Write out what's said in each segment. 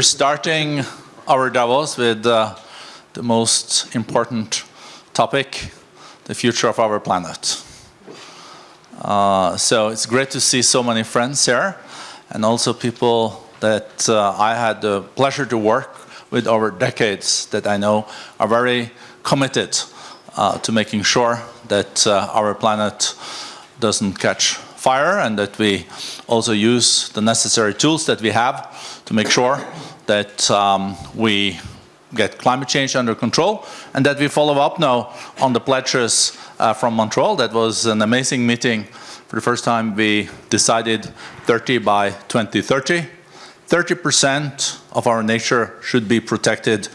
We're starting our Davos with uh, the most important topic, the future of our planet. Uh, so it's great to see so many friends here and also people that uh, I had the pleasure to work with over decades that I know are very committed uh, to making sure that uh, our planet doesn't catch fire and that we also use the necessary tools that we have to make sure that um, we get climate change under control and that we follow up now on the pledges uh, from Montreal. That was an amazing meeting. For the first time we decided 30 by 2030. 30% of our nature should be protected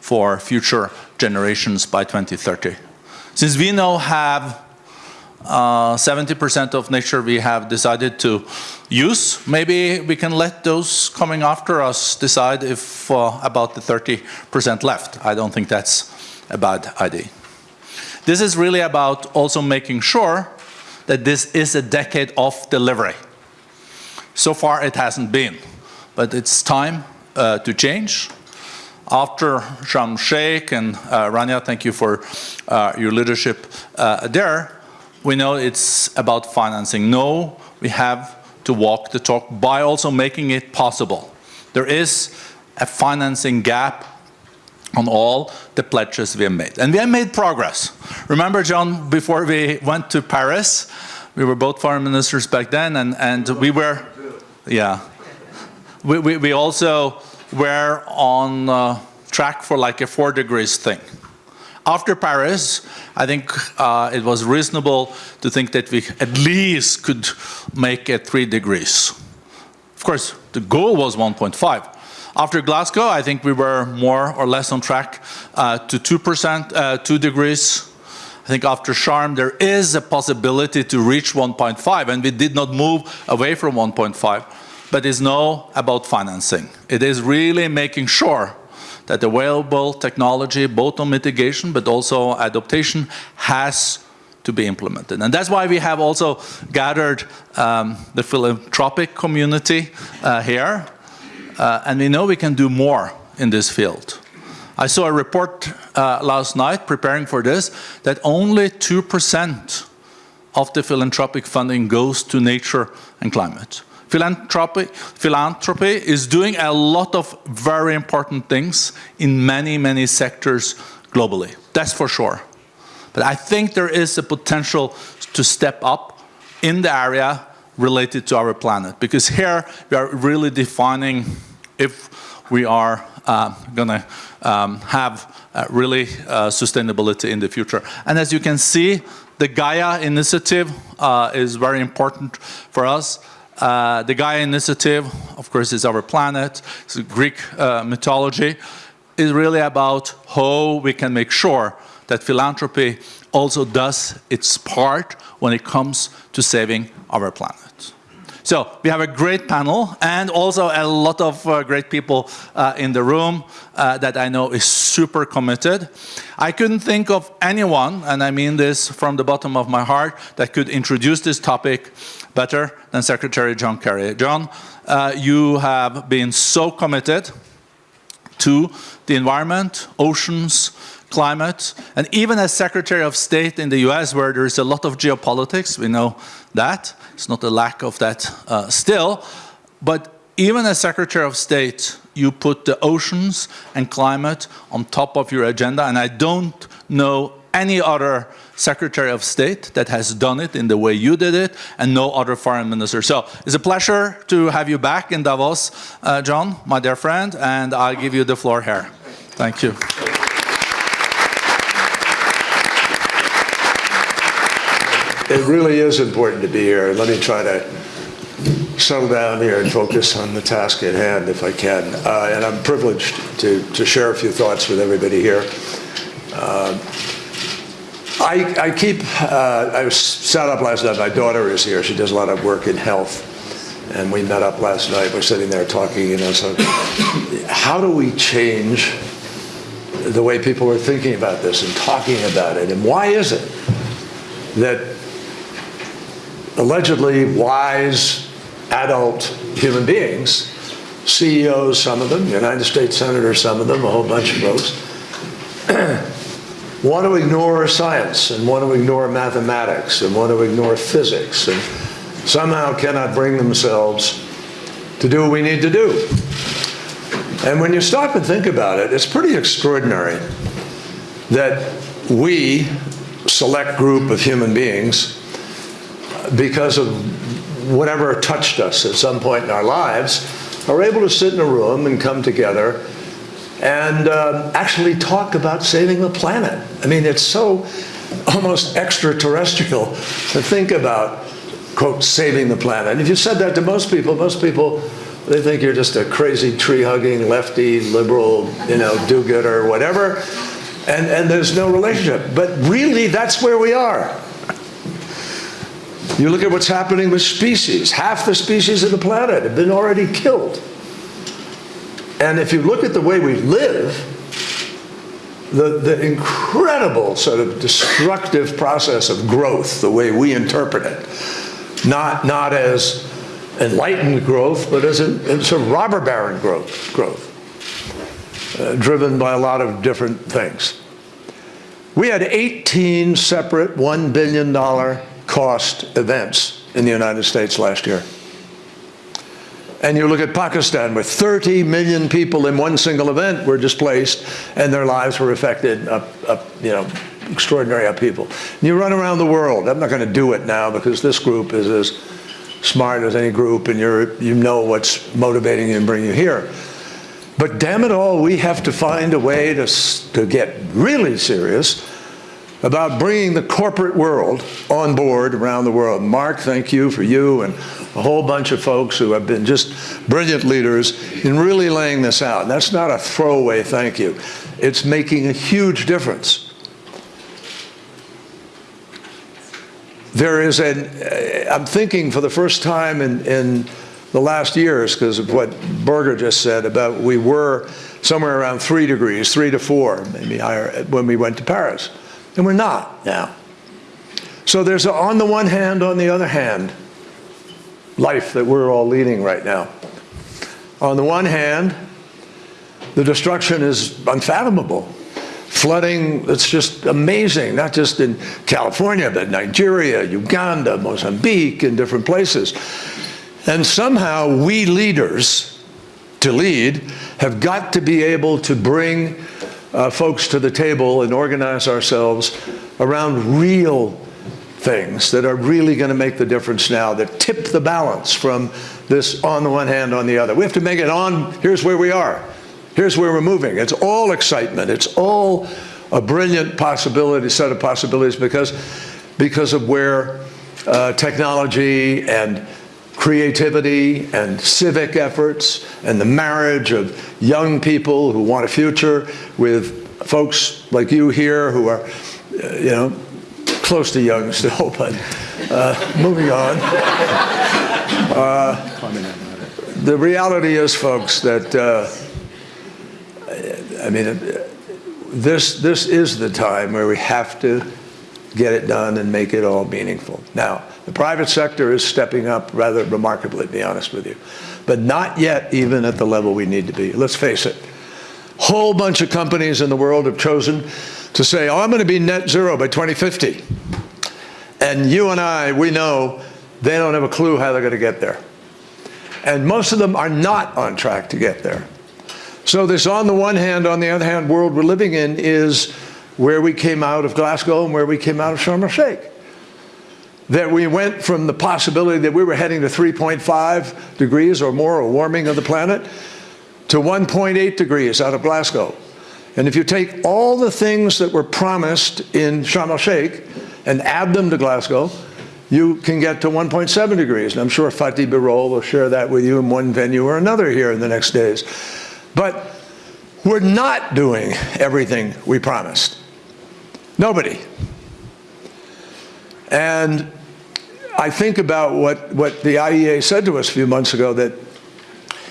for future generations by 2030. Since we now have 70% uh, of nature we have decided to use. Maybe we can let those coming after us decide if uh, about the 30% left. I don't think that's a bad idea. This is really about also making sure that this is a decade of delivery. So far it hasn't been, but it's time uh, to change. After Sharm Sheikh and uh, Rania, thank you for uh, your leadership uh, there, we know it's about financing. No, we have to walk the talk by also making it possible. There is a financing gap on all the pledges we have made. And we have made progress. Remember, John, before we went to Paris, we were both foreign ministers back then, and, and we were, yeah. We, we, we also were on uh, track for like a four degrees thing. After Paris, I think uh, it was reasonable to think that we at least could make it three degrees. Of course, the goal was 1.5. After Glasgow, I think we were more or less on track uh, to 2%, uh, 2 degrees. I think after Sharm, there is a possibility to reach 1.5, and we did not move away from 1.5. But it's now about financing. It is really making sure that available technology, both on mitigation but also adaptation, has to be implemented. And that's why we have also gathered um, the philanthropic community uh, here. Uh, and we know we can do more in this field. I saw a report uh, last night preparing for this that only 2% of the philanthropic funding goes to nature and climate. Philanthropy, philanthropy is doing a lot of very important things in many, many sectors globally. That's for sure. But I think there is a potential to step up in the area related to our planet because here we are really defining if we are uh, going to um, have uh, really uh, sustainability in the future. And as you can see, the Gaia initiative uh, is very important for us. Uh, the Gaia Initiative, of course, is our planet. It's Greek uh, mythology. is really about how we can make sure that philanthropy also does its part when it comes to saving our planet. So we have a great panel and also a lot of uh, great people uh, in the room uh, that I know is super committed. I couldn't think of anyone, and I mean this from the bottom of my heart, that could introduce this topic better than Secretary John Kerry. John, uh, you have been so committed to the environment, oceans, climate, and even as Secretary of State in the US where there is a lot of geopolitics, we know that, it's not a lack of that uh, still, but even as Secretary of State, you put the oceans and climate on top of your agenda, and I don't know any other Secretary of State that has done it in the way you did it, and no other foreign minister. So it's a pleasure to have you back in Davos, uh, John, my dear friend, and I'll give you the floor here. Thank you. It really is important to be here. Let me try to settle down here and focus on the task at hand if I can. Uh, and I'm privileged to, to share a few thoughts with everybody here. Uh, I, I keep, uh, I was sat up last night, my daughter is here, she does a lot of work in health, and we met up last night, we're sitting there talking, you know, so how do we change the way people are thinking about this and talking about it, and why is it that allegedly wise adult human beings, CEOs, some of them, United States senators, some of them, a whole bunch of folks, want to ignore science and want to ignore mathematics and want to ignore physics and somehow cannot bring themselves to do what we need to do. And when you stop and think about it, it's pretty extraordinary that we, select group of human beings, because of whatever touched us at some point in our lives, are able to sit in a room and come together and uh, actually talk about saving the planet. I mean, it's so almost extraterrestrial to think about, quote, saving the planet. And if you said that to most people, most people, they think you're just a crazy tree-hugging, lefty, liberal, you know, do-gooder, whatever, and, and there's no relationship. But really, that's where we are. You look at what's happening with species. Half the species of the planet have been already killed. And if you look at the way we live, the, the incredible sort of destructive process of growth, the way we interpret it, not, not as enlightened growth, but as a, a sort of robber baron growth, growth uh, driven by a lot of different things. We had 18 separate $1 billion cost events in the United States last year. And you look at Pakistan, where 30 million people in one single event were displaced and their lives were affected, up, up, you know, extraordinary upheaval. And you run around the world. I'm not going to do it now because this group is as smart as any group and you're, you know what's motivating you and bringing you here. But damn it all, we have to find a way to, to get really serious about bringing the corporate world on board around the world. Mark, thank you for you and a whole bunch of folks who have been just brilliant leaders in really laying this out. That's not a throwaway thank you. It's making a huge difference. There is an, uh, I'm thinking for the first time in, in the last years, because of what Borge just said about we were somewhere around three degrees, three to four, maybe higher, when we went to Paris. And we're not now. So there's a, on the one hand, on the other hand, life that we're all leading right now. On the one hand, the destruction is unfathomable. Flooding, it's just amazing, not just in California, but Nigeria, Uganda, Mozambique, and different places. And somehow we leaders, to lead, have got to be able to bring uh, folks to the table and organize ourselves around real things that are really going to make the difference now, that tip the balance from this on the one hand, on the other. We have to make it on, here's where we are. Here's where we're moving. It's all excitement. It's all a brilliant possibility, set of possibilities because, because of where uh, technology and creativity and civic efforts and the marriage of young people who want a future with folks like you here who are, uh, you know, close to young still, but uh, moving on. Uh, the reality is, folks, that uh, I mean, this this is the time where we have to get it done and make it all meaningful. Now, the private sector is stepping up rather remarkably, to be honest with you, but not yet even at the level we need to be. Let's face it. Whole bunch of companies in the world have chosen to say, oh, I'm going to be net zero by 2050. And you and I, we know they don't have a clue how they're going to get there. And most of them are not on track to get there. So this on the one hand, on the other hand world we're living in is where we came out of Glasgow and where we came out of Sharm el-Sheikh. That we went from the possibility that we were heading to 3.5 degrees or more, a warming of the planet, to 1.8 degrees out of Glasgow. And if you take all the things that were promised in Sharm el-Sheikh and add them to Glasgow, you can get to 1.7 degrees. And I'm sure Fatih Birol will share that with you in one venue or another here in the next days. But we're not doing everything we promised. Nobody. And I think about what, what the IEA said to us a few months ago that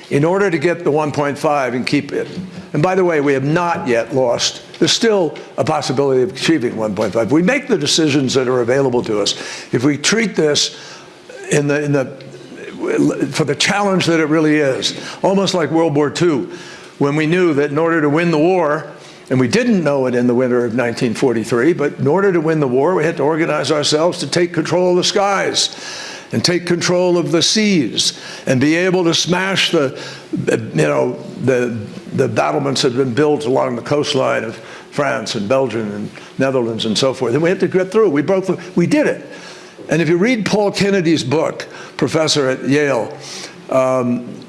in order to get the 1.5 and keep it, and by the way, we have not yet lost, there's still a possibility of achieving 1.5. We make the decisions that are available to us. If we treat this in the, in the for the challenge that it really is. Almost like World War II, when we knew that in order to win the war, and we didn't know it in the winter of 1943, but in order to win the war, we had to organize ourselves to take control of the skies and take control of the seas and be able to smash the, you know, the, the battlements that had been built along the coastline of France and Belgium and Netherlands and so forth. And we had to get through. We broke the, we did it. And if you read Paul Kennedy's book, professor at Yale, um,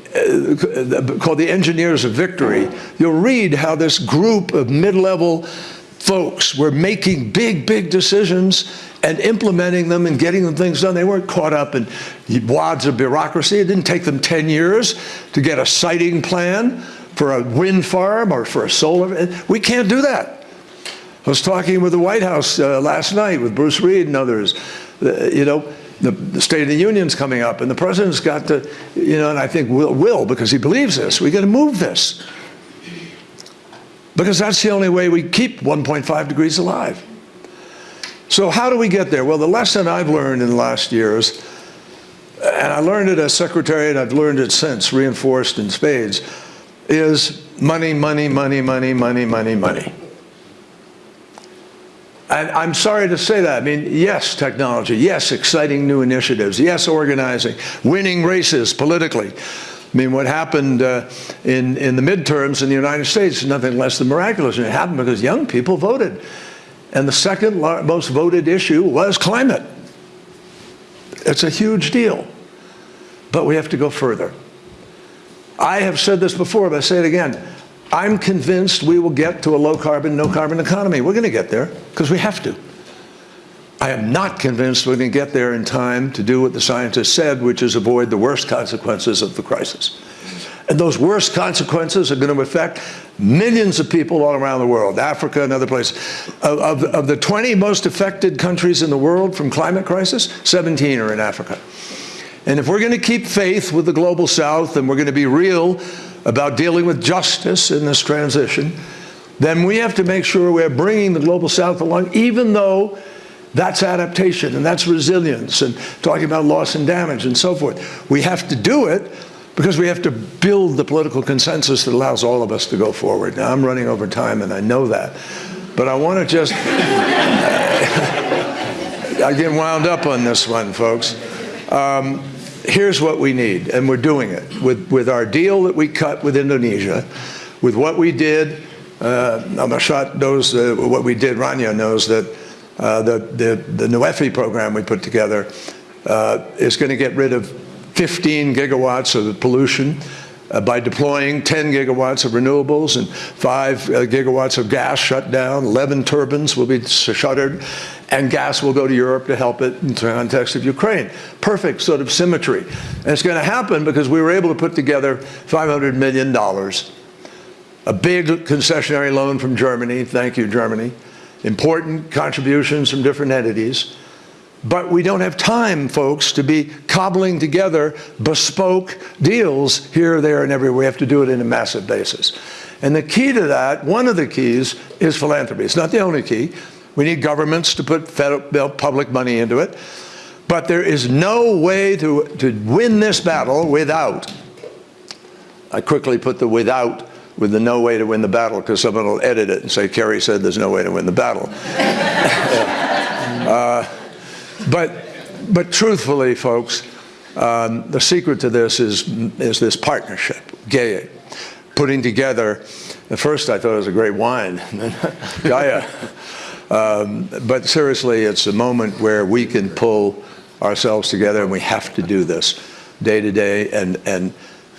called The Engineers of Victory, you'll read how this group of mid-level folks were making big, big decisions and implementing them and getting them things done. They weren't caught up in wads of bureaucracy. It didn't take them 10 years to get a siting plan for a wind farm or for a solar. We can't do that. I was talking with the White House uh, last night with Bruce Reed and others. Uh, you know, the, the, State of the Union's coming up, and the president's got to, you know, and I think will, will because he believes this. We got to move this because that's the only way we keep 1.5 degrees alive. So how do we get there? Well, the lesson I've learned in the last years, and I learned it as secretary, and I've learned it since, reinforced in spades, is money, money, money, money, money, money, money. And I'm sorry to say that. I mean, yes, technology. Yes, exciting new initiatives. Yes, organizing. Winning races politically. I mean, what happened uh, in, in the midterms in the United States is nothing less than miraculous. And it happened because young people voted. And the second most voted issue was climate. It's a huge deal. But we have to go further. I have said this before, but I say it again. I'm convinced we will get to a low carbon, no carbon economy. We're going to get there because we have to. I am not convinced we're going to get there in time to do what the scientists said, which is avoid the worst consequences of the crisis. And those worst consequences are going to affect millions of people all around the world, Africa and other places. Of, of, of the 20 most affected countries in the world from climate crisis, 17 are in Africa. And if we're going to keep faith with the global south and we're going to be real about dealing with justice in this transition, then we have to make sure we're bringing the global south along, even though that's adaptation and that's resilience and talking about loss and damage and so forth. We have to do it because we have to build the political consensus that allows all of us to go forward. Now, I'm running over time and I know that, but I want to just, I get wound up on this one, folks. Um, here's what we need, and we're doing it with, with our deal that we cut with Indonesia, with what we did. Uh, Al-Mashat knows uh, what we did. Rania knows that uh, the, the, the NWFE program we put together uh, is going to get rid of 15 gigawatts of the pollution uh, by deploying 10 gigawatts of renewables and 5 uh, gigawatts of gas shut down, 11 turbines will be shuttered, and gas will go to Europe to help it in the context of Ukraine. Perfect sort of symmetry. And it's going to happen because we were able to put together $500 million, a big concessionary loan from Germany, thank you Germany, important contributions from different entities, but we don't have time, folks, to be cobbling together bespoke deals here, there, and everywhere. We have to do it in a massive basis. And the key to that, one of the keys, is philanthropy. It's not the only key. We need governments to put federal, public money into it. But there is no way to, to win this battle without, I quickly put the without with the no way to win the battle because someone will edit it and say, Kerry said there's no way to win the battle. uh, but, but truthfully, folks, um, the secret to this is, is this partnership, Gaia, putting together, at first I thought it was a great wine, Gaia. Um, but seriously, it's a moment where we can pull ourselves together and we have to do this day to day and, and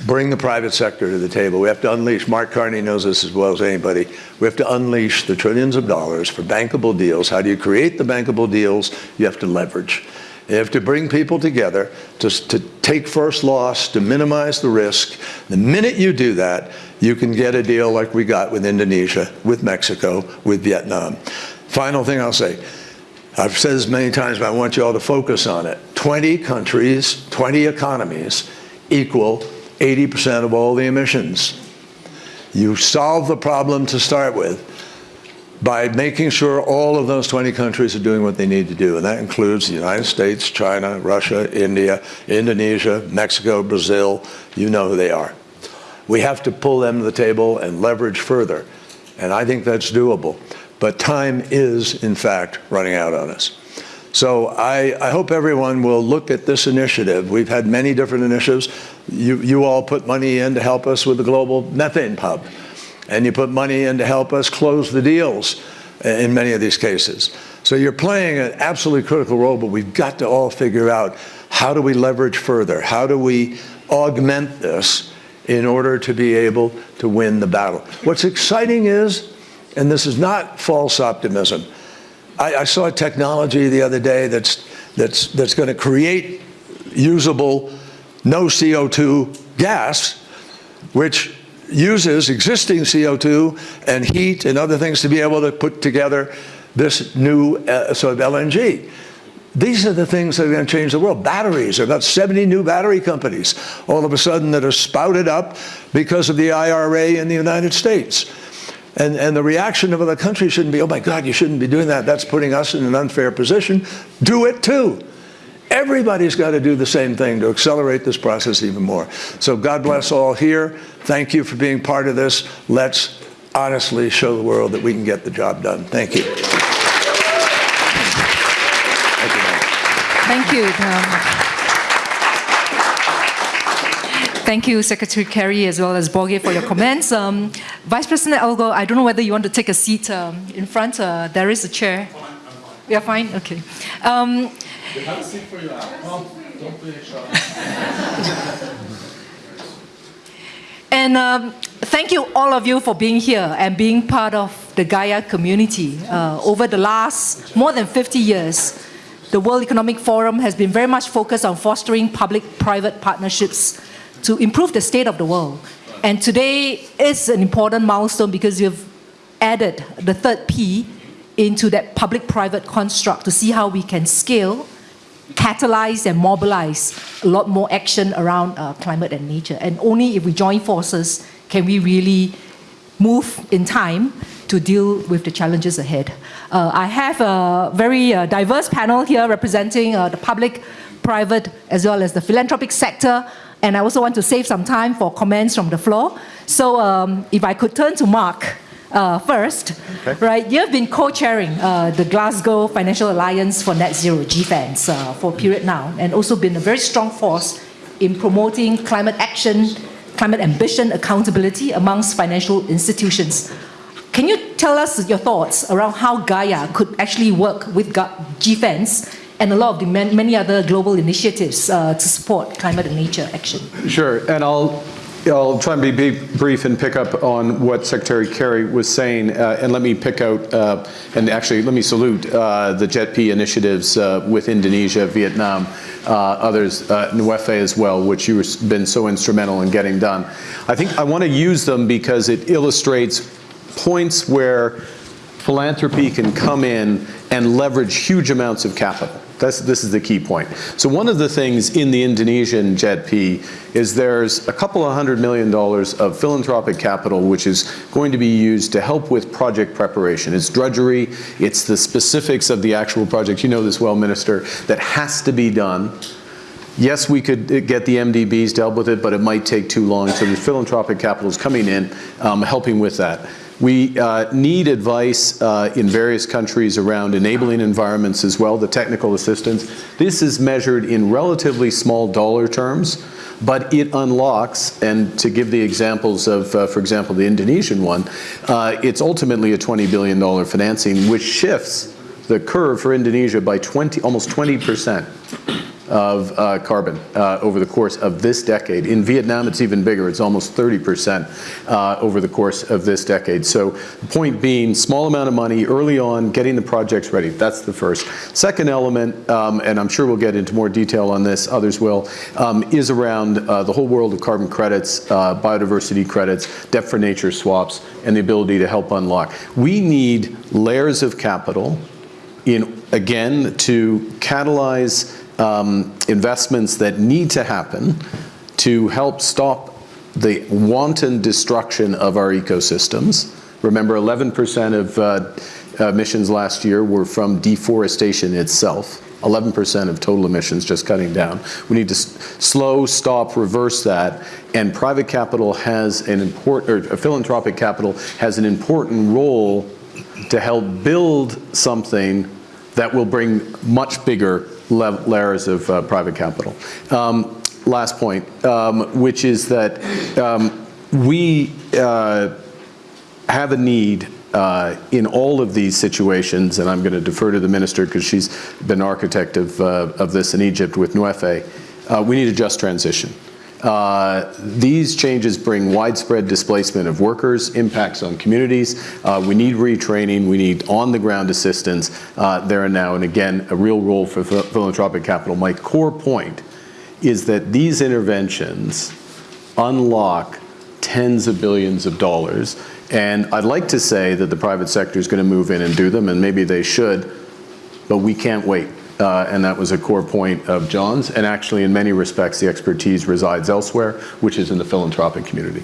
bring the private sector to the table. We have to unleash, Mark Carney knows this as well as anybody, we have to unleash the trillions of dollars for bankable deals. How do you create the bankable deals? You have to leverage. You have to bring people together to, to take first loss, to minimize the risk. The minute you do that, you can get a deal like we got with Indonesia, with Mexico, with Vietnam. Final thing I'll say, I've said this many times, but I want you all to focus on it. 20 countries, 20 economies equal 80% of all the emissions. You solve the problem to start with. by making sure all of those 20 countries are doing what they need to do. And that includes the United States, China, Russia, India, Indonesia, Mexico, Brazil, you know who they are. We have to pull them to the table and leverage further. And I think that's doable. But time is, in fact, running out on us. So I, I, hope everyone will look at this initiative. We've had many different initiatives. You, you all put money in to help us with the global methane pub. And you put money in to help us close the deals in many of these cases. So you're playing an absolutely critical role, but we've got to all figure out how do we leverage further? How do we augment this in order to be able to win the battle? What's exciting is, and this is not false optimism, I, I saw a technology the other day that's, that's, that's going to create usable no CO2 gas, which uses existing CO2 and heat and other things to be able to put together this new uh, sort of LNG. These are the things that are going to change the world. Batteries, there are about 70 new battery companies all of a sudden that are spouted up because of the IRA in the United States. And, and the reaction of other countries shouldn't be, oh my God, you shouldn't be doing that. That's putting us in an unfair position. Do it too. Everybody's got to do the same thing to accelerate this process even more. So God bless all here. Thank you for being part of this. Let's honestly show the world that we can get the job done. Thank you. Thank you. Um, Thank you, Secretary Kerry, as well as Borge, for your comments. Um, Vice President Al Gore, I don't know whether you want to take a seat um, in front. Uh, there is a chair. Fine, I'm fine. You're fine? Okay. Um, we have a seat for you. No, don't be shy. and um, thank you, all of you, for being here and being part of the Gaia community. Uh, over the last more than 50 years, the World Economic Forum has been very much focused on fostering public-private partnerships to improve the state of the world. And today is an important milestone because you've added the third P into that public-private construct to see how we can scale, catalyze and mobilize a lot more action around uh, climate and nature. And only if we join forces can we really move in time to deal with the challenges ahead. Uh, I have a very uh, diverse panel here representing uh, the public, private, as well as the philanthropic sector. And I also want to save some time for comments from the floor. So um, if I could turn to Mark uh, first, okay. right? You've been co-chairing uh, the Glasgow Financial Alliance for Net Zero, GFANZ, uh, for a period now, and also been a very strong force in promoting climate action, climate ambition, accountability amongst financial institutions. Can you tell us your thoughts around how Gaia could actually work with GFANZ and a lot of the many other global initiatives uh, to support climate and nature action? Sure, and I'll I'll try and be brief and pick up on what Secretary Kerry was saying, uh, and let me pick out, uh, and actually let me salute uh, the JETP initiatives uh, with Indonesia, Vietnam, uh, others, uh, NWFE as well, which you've been so instrumental in getting done. I think I want to use them because it illustrates points where philanthropy can come in and leverage huge amounts of capital. That's, this is the key point. So one of the things in the Indonesian JETP is there's a couple of hundred million dollars of philanthropic capital which is going to be used to help with project preparation. It's drudgery, it's the specifics of the actual project, you know this well, Minister, that has to be done. Yes, we could get the MDBs to help with it, but it might take too long, so the philanthropic capital is coming in, um, helping with that. We uh, need advice uh, in various countries around enabling environments as well, the technical assistance. This is measured in relatively small dollar terms, but it unlocks, and to give the examples of, uh, for example, the Indonesian one, uh, it's ultimately a $20 billion financing, which shifts the curve for Indonesia by 20, almost 20 percent of uh, carbon uh, over the course of this decade. In Vietnam, it's even bigger. It's almost 30% uh, over the course of this decade. So the point being, small amount of money early on, getting the projects ready. That's the first. Second element, um, and I'm sure we'll get into more detail on this, others will, um, is around uh, the whole world of carbon credits, uh, biodiversity credits, debt for nature swaps, and the ability to help unlock. We need layers of capital in, again, to catalyze um, investments that need to happen to help stop the wanton destruction of our ecosystems. Remember, 11% of uh, emissions last year were from deforestation itself. 11% of total emissions just cutting down. We need to slow, stop, reverse that, and private capital has an important, or philanthropic capital has an important role to help build something that will bring much bigger layers of uh, private capital. Um, Last point, um, which is that um, we uh, have a need uh, in all of these situations, and I'm going to defer to the minister because she's been architect of, uh, of this in Egypt with NWFE, uh, we need a just transition. Uh, These changes bring widespread displacement of workers, impacts on communities. Uh, We need retraining, we need on-the-ground assistance uh, there and now, and again, a real role for phil- philanthropic capital. My core point is that these interventions unlock tens of billions of dollars. And I'd like to say that the private sector is going to move in and do them, and maybe they should, but we can't wait. Uh, and that was a core point of John's. And actually, in many respects, the expertise resides elsewhere, which is in the philanthropic community.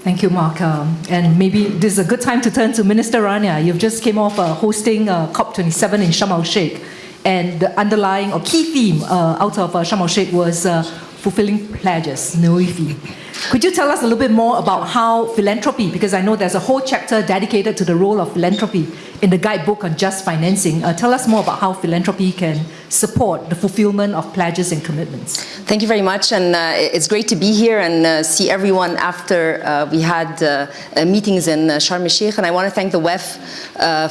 Thank you, Mark. Um, and maybe this is a good time to turn to Minister Rania. You've just came off uh, hosting uh, COP27 in Sharm el Sheikh, and the underlying or key theme uh, out of uh, Sharm el Sheikh was uh, fulfilling pledges, NWFE. Could you tell us a little bit more about how philanthropy, because I know there's a whole chapter dedicated to the role of philanthropy in the guidebook on just financing. Uh, tell us more about how philanthropy can support the fulfillment of pledges and commitments. Thank you very much, and uh, it's great to be here and uh, see everyone after uh, we had uh, uh, meetings in uh, Sharm el Sheikh. And I want to thank the WEF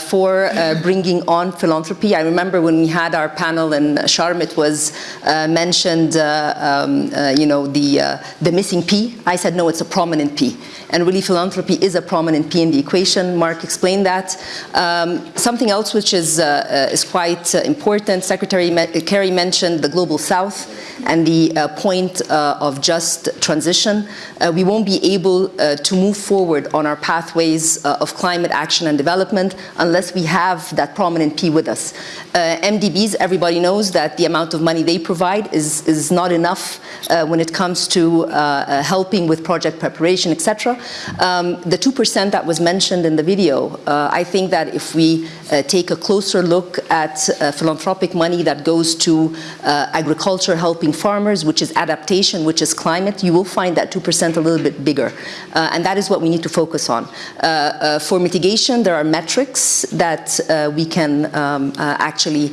for bringing on philanthropy. I remember when we had our panel in Sharm, it was mentioned, um, you know, the the missing P. I said no, it's a prominent P, and really philanthropy is a prominent P in the equation. Mark explained that. Um, something else which is uh, uh, is quite uh, important. Secretary Kerry mentioned the global South and the uh, point of just transition. We won't be able to move forward on our pathways of climate action and development unless we have that prominent P with us. MDBs, everybody knows that the amount of money they provide is, is not enough uh, when it comes to uh, uh, helping with project preparation, etc. Um, the 2% that was mentioned in the video, uh, I think that if we uh, take a closer look at uh, philanthropic money that goes to uh, agriculture helping farmers, which is adaptation, which is climate, you will find that 2% a little bit bigger. Uh, and that is what we need to focus on. Uh, for mitigation, there are metrics that we can um, actually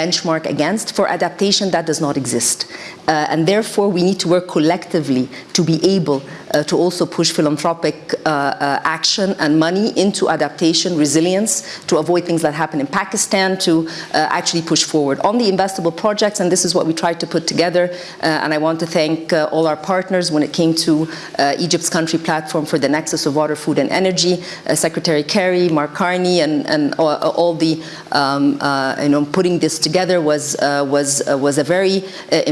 benchmark against. For adaptation, that does not exist. Uh, and therefore, we need to work collectively to be able uh, to also push philanthropic uh, uh, action and money into adaptation, resilience, to avoid things that happen in Pakistan, to uh, actually push forward. On the investable projects, and this is what we tried to put together, uh, and I want to thank all our partners when it came to Egypt's country platform for the nexus of water, food, and energy, Secretary Kerry, Mark Carney, and, and all, all the, um, you know, putting this together was, was, was a very uh,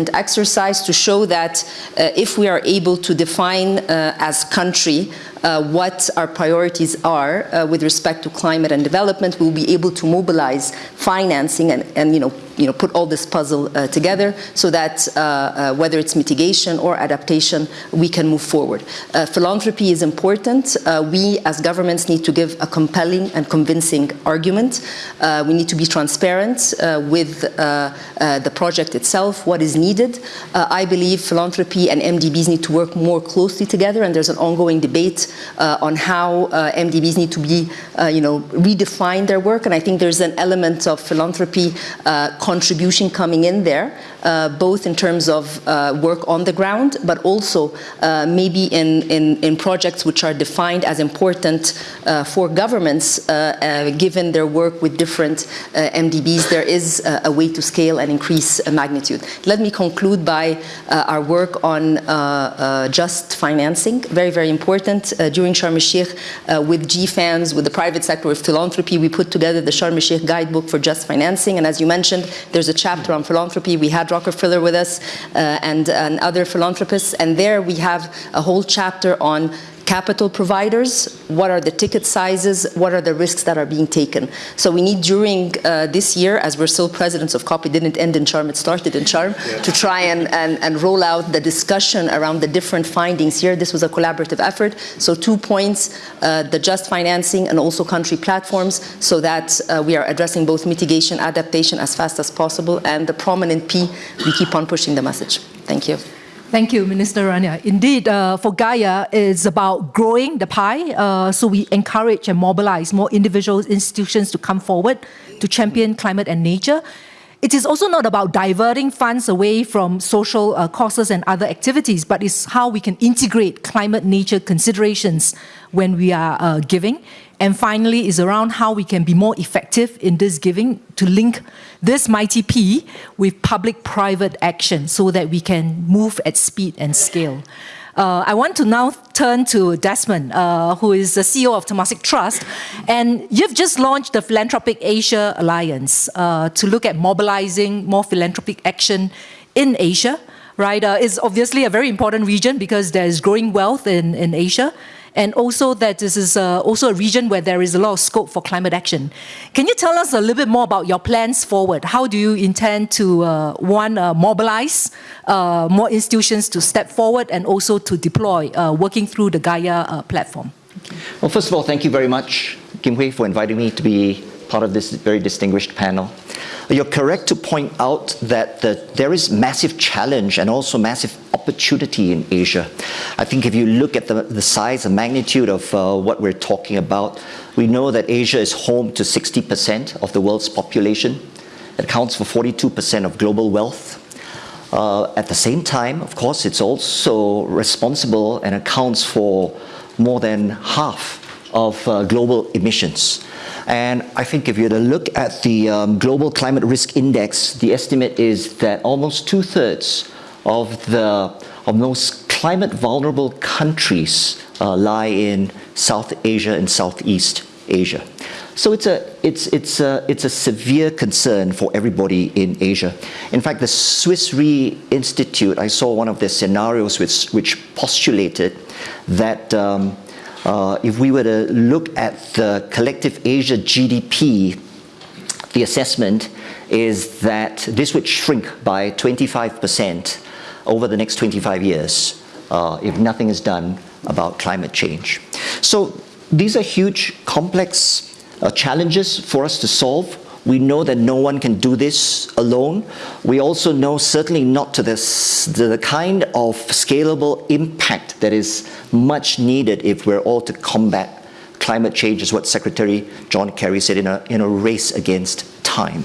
important exercise to show that uh, if we are able to define uh, as country uh, what our priorities are uh, with respect to climate and development, we'll be able to mobilize financing and, and you know, you know, put all this puzzle uh, together so that uh, uh, whether it's mitigation or adaptation, we can move forward. Uh, philanthropy is important. We as governments need to give a compelling and convincing argument. We need to be transparent with the project itself, what is needed. I believe philanthropy and MDBs need to work more closely together, and there's an ongoing debate uh, on how uh, MDBs need to be, uh, you know, redefine their work. And I think there's an element of philanthropy uh, contribution coming in there, both in terms of uh, work on the ground, but also uh, maybe in, in, in projects which are defined as important uh, for governments, uh, uh, given their work with different uh, MDBs, there is uh, a way to scale and increase uh, magnitude. Let me conclude by uh, our work on uh, uh, just financing, very, very important. Uh, during Sharm el-Sheikh, uh, with GFANZ, with the private sector, with philanthropy, we put together the Sharm el-Sheikh guidebook for just financing, and as you mentioned, there's a chapter on philanthropy. We had Rockefeller with us uh, and, and other philanthropists, and there we have a whole chapter on capital providers, what are the ticket sizes, what are the risks that are being taken. So we need during uh, this year, as we're still presidents of COP, it didn't end in Sharm, it started in Sharm, to try and, and, and roll out the discussion around the different findings here. This was a collaborative effort. So two points, uh, the just financing and also country platforms, so that uh, we are addressing both mitigation, adaptation as fast as possible, and the prominent P, we keep on pushing the message. Thank you. Thank you, Minister Rania. Indeed, uh, for Gaia, it's about growing the pie. Uh, so we encourage and mobilize more individuals, institutions to come forward to champion climate and nature. It is also not about diverting funds away from social uh, causes and other activities, but it's how we can integrate climate nature considerations when we are uh, giving. And finally, is around how we can be more effective in this giving to link this mighty P with public-private action so that we can move at speed and scale. Uh, I want to now turn to Desmond, uh, who is the CEO of Temasek Trust. And you've just launched the Philanthropic Asia Alliance uh, to look at mobilizing more philanthropic action in Asia, right? Uh, it's obviously a very important region because there's growing wealth in, in Asia and also that this is uh, also a region where there is a lot of scope for climate action. Can you tell us a little bit more about your plans forward? How do you intend to, uh, one, uh, mobilize uh, more institutions to step forward and also to deploy, uh, working through the Gaia uh, platform? Well, first of all, thank you very much, Kim Hui, for inviting me to be part of this very distinguished panel. You're correct to point out that the, there is massive challenge and also massive opportunity in Asia. I think if you look at the, the size and magnitude of uh, what we're talking about, we know that Asia is home to 60% of the world's population. It accounts for 42% of global wealth. Uh, at the same time, of course, it's also responsible and accounts for more than half of uh, global emissions. And I think if you were to look at the um, Global Climate Risk Index, the estimate is that almost two-thirds of the of most climate vulnerable countries uh, lie in South Asia and Southeast Asia. So it's a, it's, it's, a, it's a severe concern for everybody in Asia. In fact, the Swiss Re Institute, I saw one of their scenarios which, which postulated that um, uh, if we were to look at the collective Asia GDP, the assessment is that this would shrink by 25% over the next 25 years uh, if nothing is done about climate change. So these are huge, complex uh, challenges for us to solve. We know that no one can do this alone. We also know certainly not to, this, to the kind of scalable impact that is much needed if we're all to combat climate change, is what Secretary John Kerry said in a, in a race against time.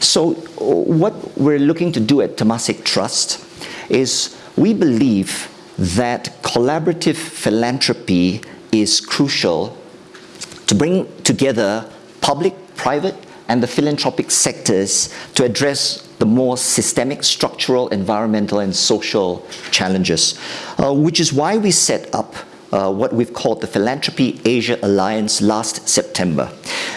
So what we're looking to do at Temasek Trust is we believe that collaborative philanthropy is crucial to bring together public, private, and the philanthropic sectors to address the more systemic, structural, environmental, and social challenges, uh, which is why we set up uh, what we've called the Philanthropy Asia Alliance last September.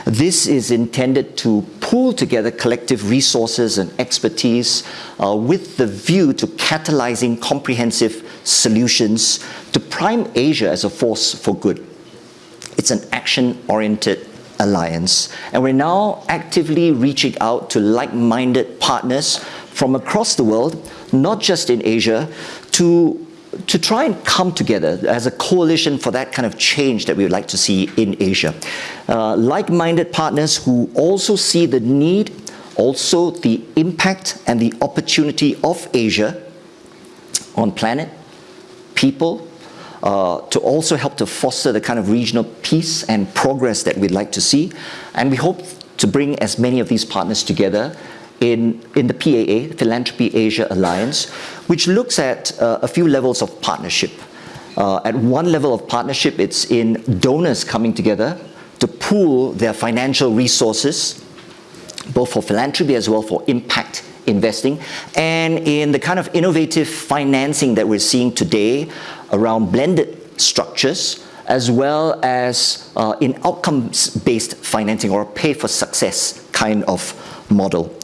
This is intended to pool together collective resources and expertise uh, with the view to catalyzing comprehensive solutions to prime Asia as a force for good. It's an action-oriented alliance. And we're now actively reaching out to like-minded partners from across the world, not just in Asia, to to try and come together as a coalition for that kind of change that we would like to see in Asia. Uh, like-minded partners who also see the need, also the impact and the opportunity of Asia on planet, people, uh, to also help to foster the kind of regional peace and progress that we'd like to see. And we hope to bring as many of these partners together in, in the PAA, Philanthropy Asia Alliance, which looks at uh, a few levels of partnership. Uh, at one level of partnership, it's in donors coming together to pool their financial resources, both for philanthropy as well for impact investing, and in the kind of innovative financing that we're seeing today around blended structures as well as uh, in outcomes-based financing or pay-for-success kind of model.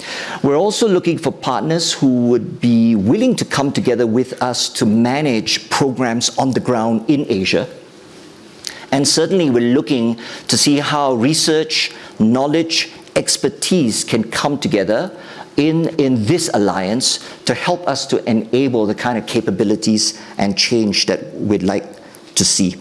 We're also looking for partners who would be willing to come together with us to manage programs on the ground in Asia And certainly we're looking to see how research, knowledge, expertise can come together in, in this alliance to help us to enable the kind of capabilities and change that we'd like to see.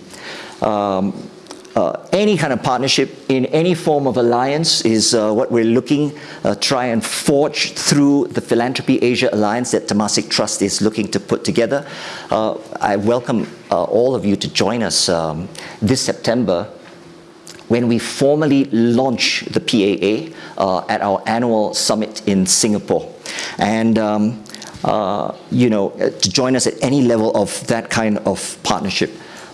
Um, uh, any kind of partnership in any form of alliance is uh, what we're looking uh, try and forge through the Philanthropy Asia Alliance that Temasek Trust is looking to put together. Uh, I welcome uh, all of you to join us um, this September when we formally launch the PAA uh, at our annual summit in Singapore. And um, you know, to join us at any level of that kind of partnership.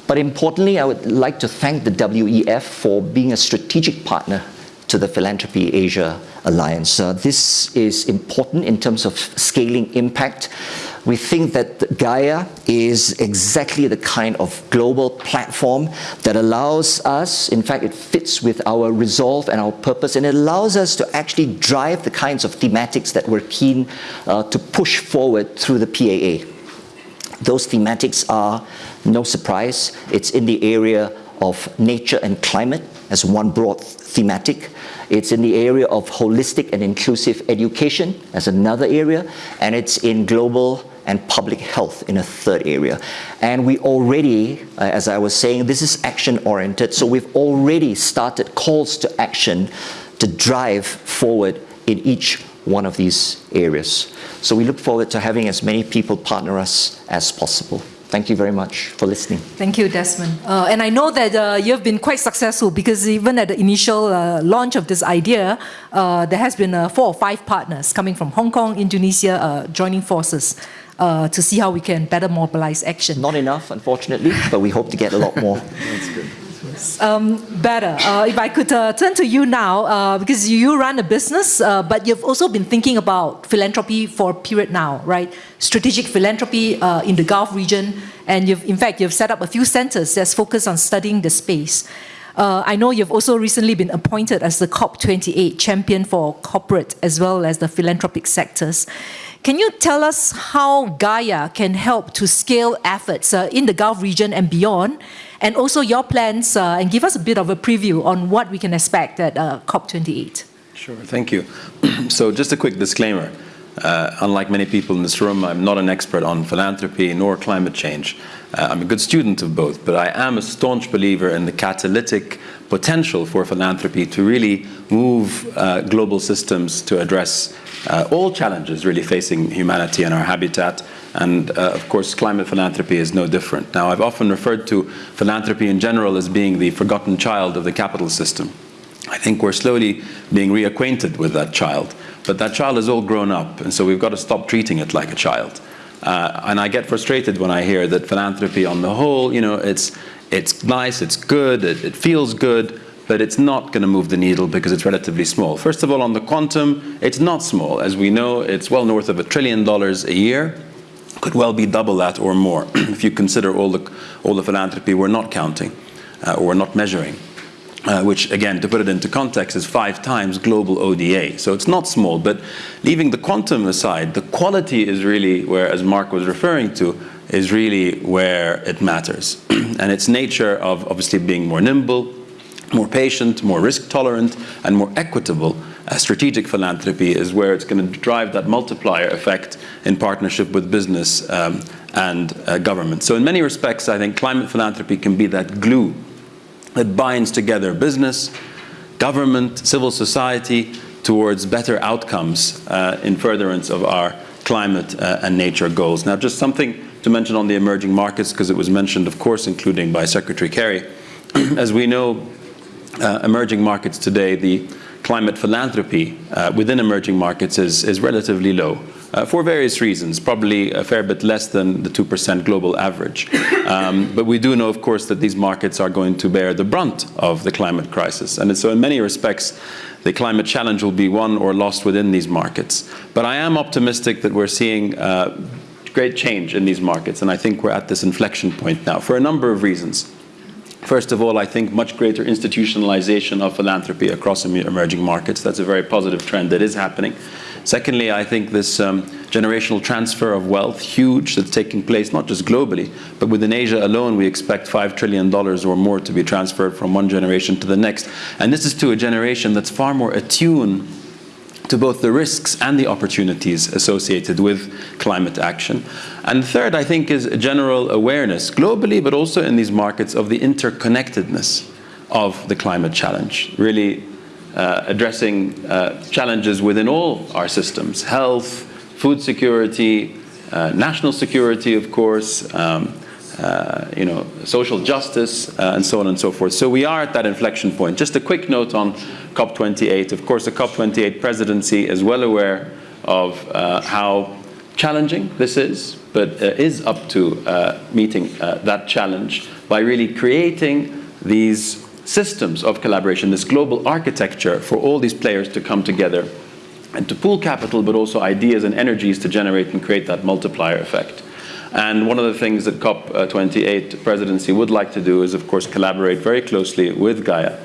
But importantly, I would like to thank the WEF for being a strategic partner to the Philanthropy Asia Alliance. Uh, this is important in terms of scaling impact. We think that Gaia is exactly the kind of global platform that allows us, in fact, it fits with our resolve and our purpose, and it allows us to actually drive the kinds of thematics that we're keen uh, to push forward through the PAA. Those thematics are, no surprise, it's in the area of nature and climate as one broad thematic. It's in the area of holistic and inclusive education as another area, and it's in global and public health in a third area. And we already, uh, as I was saying, this is action-oriented, so we've already started calls to action to drive forward in each one of these areas. So we look forward to having as many people partner us as possible. Thank you very much for listening. Thank you, Desmond. Uh, and I know that uh, you've been quite successful because even at the initial uh, launch of this idea, uh, there has been uh, four or five partners coming from Hong Kong, Indonesia, uh, joining forces to see how we can better mobilize action. Not enough, unfortunately, but we hope to get a lot more. That's good. Um, better. Uh, if I could uh, turn to you now, uh, because you run a business, uh, but you've also been thinking about philanthropy for a period now, right? Strategic philanthropy uh, in the Gulf region, and you've, in fact, you've set up a few centers that's focused on studying the space. Uh, I know you've also recently been appointed as the COP28 champion for corporate as well as the philanthropic sectors. Can you tell us how Gaia can help to scale efforts uh, in the Gulf region and beyond, and also your plans, uh, and give us a bit of a preview on what we can expect at uh, COP28? Sure, thank you. so just a quick disclaimer. Uh, unlike many people in this room, I'm not an expert on philanthropy nor climate change. Uh, I'm a good student of both, but I am a staunch believer in the catalytic potential for philanthropy to really move uh, global systems to address uh, all challenges really facing humanity and our habitat. And uh, of course, climate philanthropy is no different. Now, I've often referred to philanthropy in general as being the forgotten child of the capital system. I think we're slowly being reacquainted with that child. But that child is all grown up, and so we've got to stop treating it like a child. Uh, and I get frustrated when I hear that philanthropy on the whole, you know, it's, it's nice, it's good, it, it feels good, but it's not going to move the needle because it's relatively small. First of all, on the quantum, it's not small. As we know, it's well north of a trillion dollars a year. Could well be double that or more if you consider all the, all the philanthropy we're not counting uh, or we're not measuring. Uh, which again, to put it into context, is five times global ODA. So it's not small, but leaving the quantum aside, the quality is really where, as Mark was referring to, is really where it matters. and its nature of obviously being more nimble, more patient, more risk tolerant, and more equitable, strategic philanthropy is where it's going to drive that multiplier effect in partnership with business um, and uh, government. So in many respects, I think climate philanthropy can be that glue that binds together business, government, civil society towards better outcomes uh, in furtherance of our climate uh, and nature goals. Now, just something to mention on the emerging markets, because it was mentioned, of course, including by Secretary Kerry. As we know, uh, emerging markets today, the climate philanthropy uh, within emerging markets is, is relatively low. Uh, for various reasons, probably a fair bit less than the 2% global average. Um, but we do know, of course, that these markets are going to bear the brunt of the climate crisis. And so in many respects, the climate challenge will be won or lost within these markets. But I am optimistic that we're seeing uh, great change in these markets, and I think we're at this inflection point now for a number of reasons. First of all, I think much greater institutionalization of philanthropy across emerging markets. That's a very positive trend that is happening. Secondly, I think this um, generational transfer of wealth, huge, that's taking place not just globally, but within Asia alone, we expect $5 trillion or more to be transferred from one generation to the next. And this is to a generation that's far more attuned to both the risks and the opportunities associated with climate action. And third, I think, is general awareness, globally, but also in these markets, of the interconnectedness of the climate challenge, really uh, addressing uh, challenges within all our systems, health, food security, uh, national security, of course, um, uh, you know, social justice, uh, and so on and so forth. So we are at that inflection point. Just a quick note on COP28. Of course, the COP28 presidency is well aware of uh, how challenging this is, but uh, is up to uh, meeting uh, that challenge by really creating these systems of collaboration, this global architecture for all these players to come together and to pool capital, but also ideas and energies to generate and create that multiplier effect. And one of the things that COP28 presidency would like to do is, of course, collaborate very closely with Gaia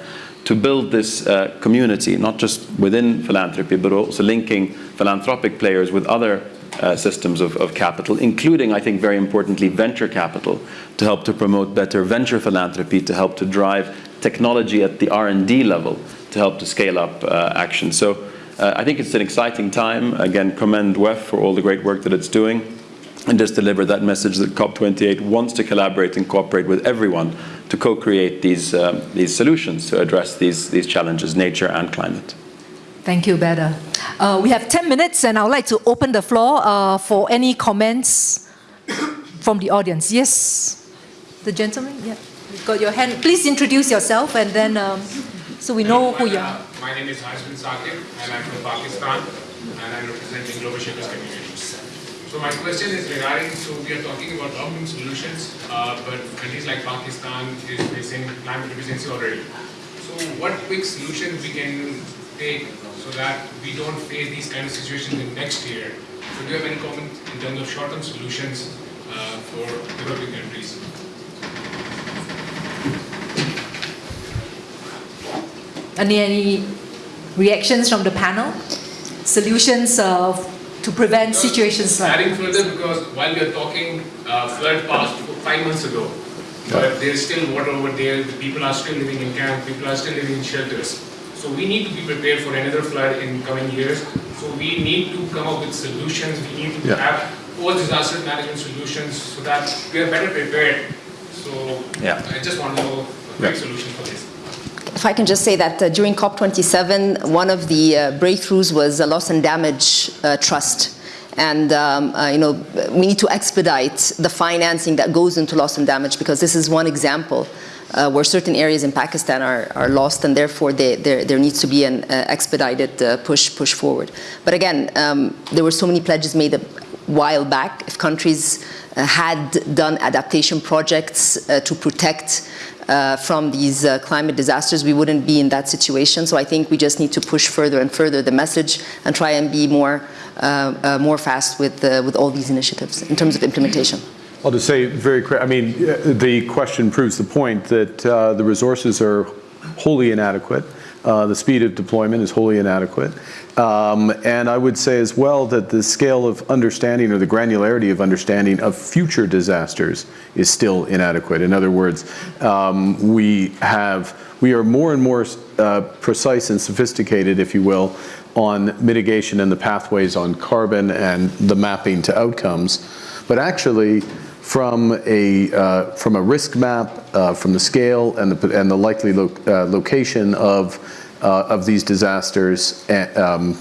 to build this uh, community, not just within philanthropy, but also linking philanthropic players with other uh, systems of, of, capital, including, I think, very importantly, venture capital, to help to promote better venture philanthropy, to help to drive technology at the R&D level, to help to scale up uh, action. So uh, I think it's an exciting time. Again, commend WEF for all the great work that it's doing and just deliver that message that COP28 wants to collaborate and cooperate with everyone to co-create these, um, these solutions to address these, these challenges, nature and climate. Thank you, Badr. Uh, we have 10 minutes and I would like to open the floor uh, for any comments from the audience. Yes, the gentleman, yeah, you've got your hand. Please introduce yourself and then um, so we know who you are. Uh, my name is Hashmin Sakib and I'm from Pakistan and I'm representing Global Shapers Community. So my question is regarding, so we are talking about long-term solutions, uh, but countries like Pakistan is facing climate emergency already. So what quick solutions we can take so that we don't face these kind of situations in next year? So do you have any comment in terms of short-term solutions uh, for developing countries? Any, any reactions from the panel? Solutions uh, to prevent because situations like Adding further, because while we are talking, uh, flood passed five months ago, but there's still water over there, the people are still living in camp, people are still living in shelters. So we need to be prepared for another flood in coming years. So we need to come up with solutions, we need to yeah. have all disaster management solutions so that we are better prepared. So yeah. I just want to know a quick yeah. solution for this. If I can just say that uh, during COP27, one of the uh, breakthroughs was a loss and damage uh, trust. And um, uh, you know, we need to expedite the financing that goes into loss and damage because this is one example uh, where certain areas in Pakistan are, are lost and therefore they, there, needs to be an uh, expedited push, push forward. But again, um, there were so many pledges made a while back. If countries had done adaptation projects to protect uh, from these uh, climate disasters, we wouldn't be in that situation. So I think we just need to push further and further the message and try and be more, uh, uh more fast with, uh, with all these initiatives in terms of implementation. I'll just say very quick, I mean, the question proves the point that uh, the resources are wholly inadequate. Uh, the speed of deployment is wholly inadequate. Um, and I would say as well that the scale of understanding or the granularity of understanding of future disasters is still inadequate. In other words, um, we have, we are more and more uh, precise and sophisticated, if you will, on mitigation and the pathways on carbon and the mapping to outcomes. But actually, from a, uh, from a risk map, uh, from the scale and the, and the likely lo uh, location of, uh, of these disasters, eh, um,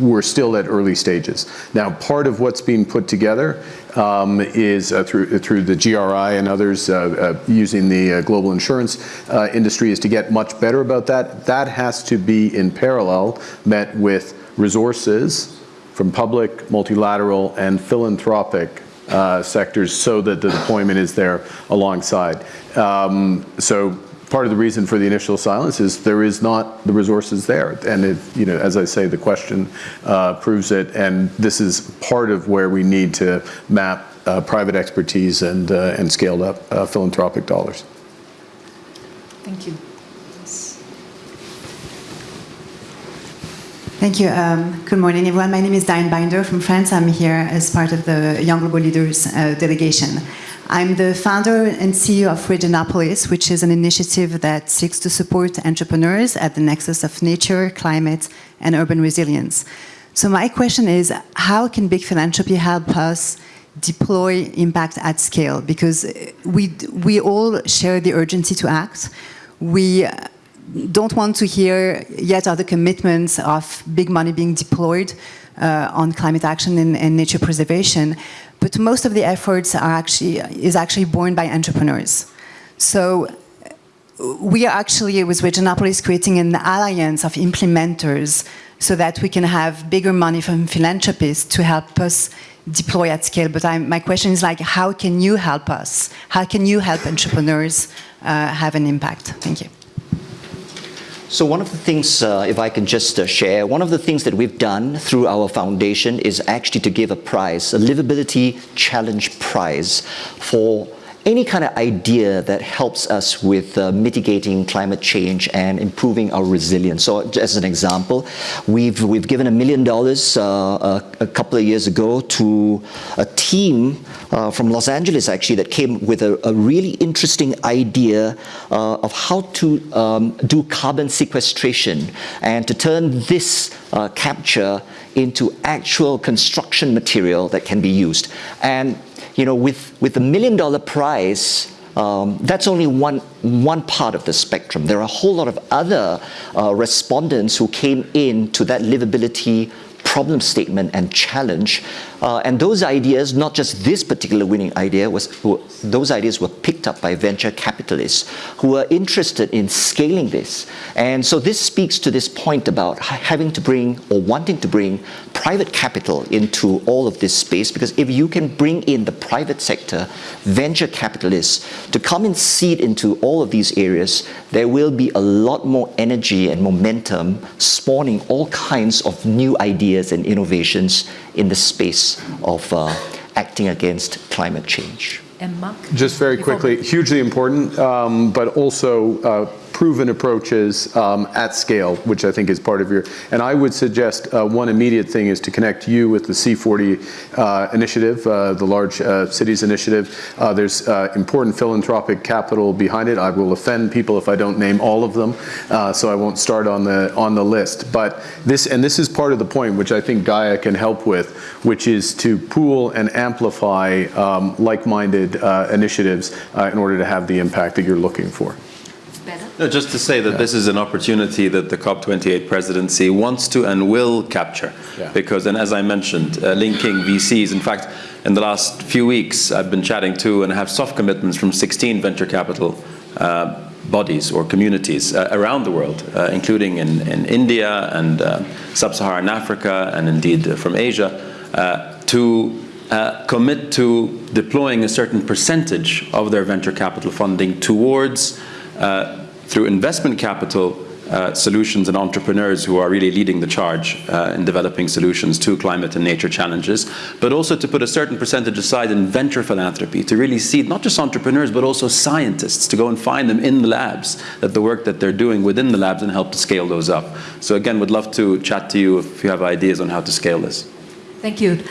we're still at early stages. Now, part of what's being put together um, is uh, through, through the GRI and others uh, uh, using the uh, global insurance uh, industry is to get much better about that. That has to be in parallel met with resources from public, multilateral, and philanthropic uh, sectors so that the deployment is there alongside. Um, so part of the reason for the initial silence is there is not the resources there. And it, you know, as I say, the question uh, proves it. And this is part of where we need to map uh, private expertise and, uh, and scaled up uh, philanthropic dollars. Thank you. Thank you. Um, good morning, everyone. My name is Diane Binder from France. I'm here as part of the Young Global Leaders uh, delegation. I'm the founder and CEO of Regenopolis, which is an initiative that seeks to support entrepreneurs at the nexus of nature, climate, and urban resilience. So my question is, how can big philanthropy help us deploy impact at scale? Because we, we all share the urgency to act. We don't want to hear yet other commitments of big money being deployed uh, on climate action and, and, nature preservation, but most of the efforts are actually is actually borne by entrepreneurs. So we are actually with Regenopolis creating an alliance of implementers so that we can have bigger money from philanthropists to help us deploy at scale. But I'm, my question is like, how can you help us? How can you help entrepreneurs uh, have an impact? Thank you. So one of the things, uh, if I can just uh, share, one of the things that we've done through our foundation is actually to give a prize, a Livability Challenge Prize for any kind of idea that helps us with uh, mitigating climate change and improving our resilience. So as an example, we've, we've given a million dollars uh, a, a, couple of years ago to a team uh, from Los Angeles actually that came with a, a really interesting idea uh, of how to um, do carbon sequestration and to turn this uh, capture into actual construction material that can be used. And you know, with, with the million dollar prize, um, that's only one, one part of the spectrum. There are a whole lot of other uh, respondents who came in to that livability problem statement and challenge. Uh, and those ideas, not just this particular winning idea, was those ideas were picked up by venture capitalists who are interested in scaling this. And so this speaks to this point about having to bring or wanting to bring private capital into all of this space because if you can bring in the private sector, venture capitalists to come and seed into all of these areas, there will be a lot more energy and momentum spawning all kinds of new ideas and innovations in the space of uh, acting against climate change. And Mark? Just very quickly, hugely important, um, but also uh, proven approaches um, at scale, which I think is part of your, and I would suggest uh, one immediate thing is to connect you with the C40 uh, initiative, uh, the large uh, cities initiative. Uh, there's uh, important philanthropic capital behind it. I will offend people if I don't name all of them, so I won't start on the, on the list. But this, and this is part of the point which I think Gaia can help with, which is to pool and amplify um, like-minded initiatives in order to have the impact that you're looking for. No, just to say that yeah. this is an opportunity that the COP28 presidency wants to and will capture. Yeah. Because, and as I mentioned, uh, linking VCs, in fact, in the last few weeks, I've been chatting to and have soft commitments from 16 venture capital uh, bodies or communities uh, around the world, uh, including in, in, India and uh, sub-Saharan Africa and indeed from Asia, uh, to commit to deploying a certain percentage of their venture capital funding towards through investment capital uh, solutions and entrepreneurs who are really leading the charge uh, in developing solutions to climate and nature challenges, but also to put a certain percentage aside in venture philanthropy to really seed not just entrepreneurs but also scientists to go and find them in the labs, that the work that they're doing within the labs and help to scale those up. So again, would love to chat to you if you have ideas on how to scale this. Thank you.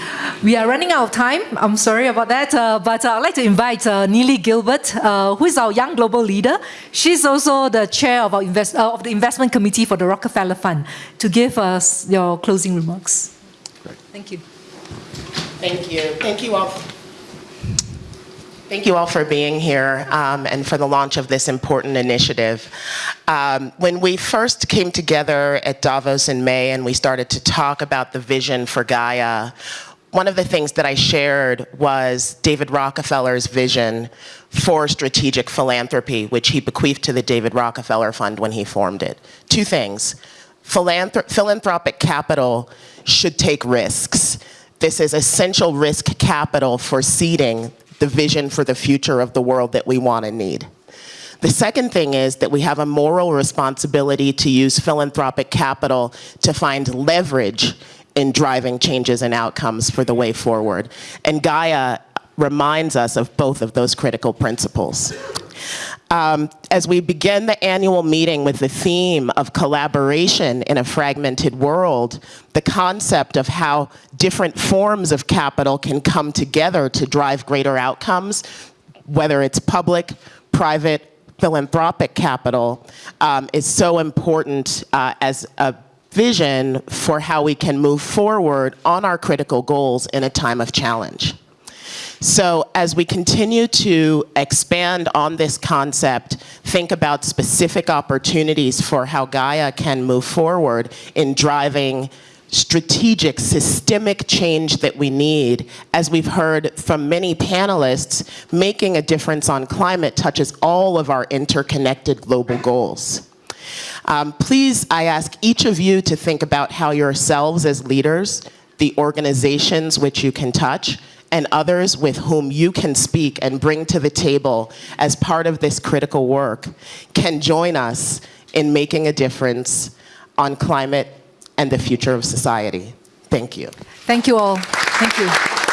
We are running out of time. I'm sorry about that, uh, but uh, I'd like to invite uh, Neely Gilbert, uh, who is our young global leader. She's also the chair of, our invest, uh, of the investment committee for the Rockefeller Fund, to give us your closing remarks. Great. Thank you. Thank you. Thank you all. Thank you all for being here um, and for the launch of this important initiative. Um, when we first came together at Davos in May and we started to talk about the vision for Gaia, one of the things that I shared was David Rockefeller's vision for strategic philanthropy, which he bequeathed to the David Rockefeller Fund when he formed it. Two things. Philanthrop philanthropic capital should take risks. This is essential risk capital for seeding the vision for the future of the world that we want and need. The second thing is that we have a moral responsibility to use philanthropic capital to find leverage in driving changes and outcomes for the way forward. And Gaia reminds us of both of those critical principles. Um, as we begin the annual meeting with the theme of collaboration in a fragmented world, the concept of how different forms of capital can come together to drive greater outcomes, whether it's public, private, philanthropic capital, um, is so important uh, as a vision for how we can move forward on our critical goals in a time of challenge. So as we continue to expand on this concept, think about specific opportunities for how Gaia can move forward in driving strategic, systemic change that we need. As we've heard from many panelists, making a difference on climate touches all of our interconnected global goals. Um, please, I ask each of you to think about how yourselves as leaders, the organizations which you can touch, and others with whom you can speak and bring to the table as part of this critical work can join us in making a difference on climate and the future of society. Thank you. Thank you all. Thank you.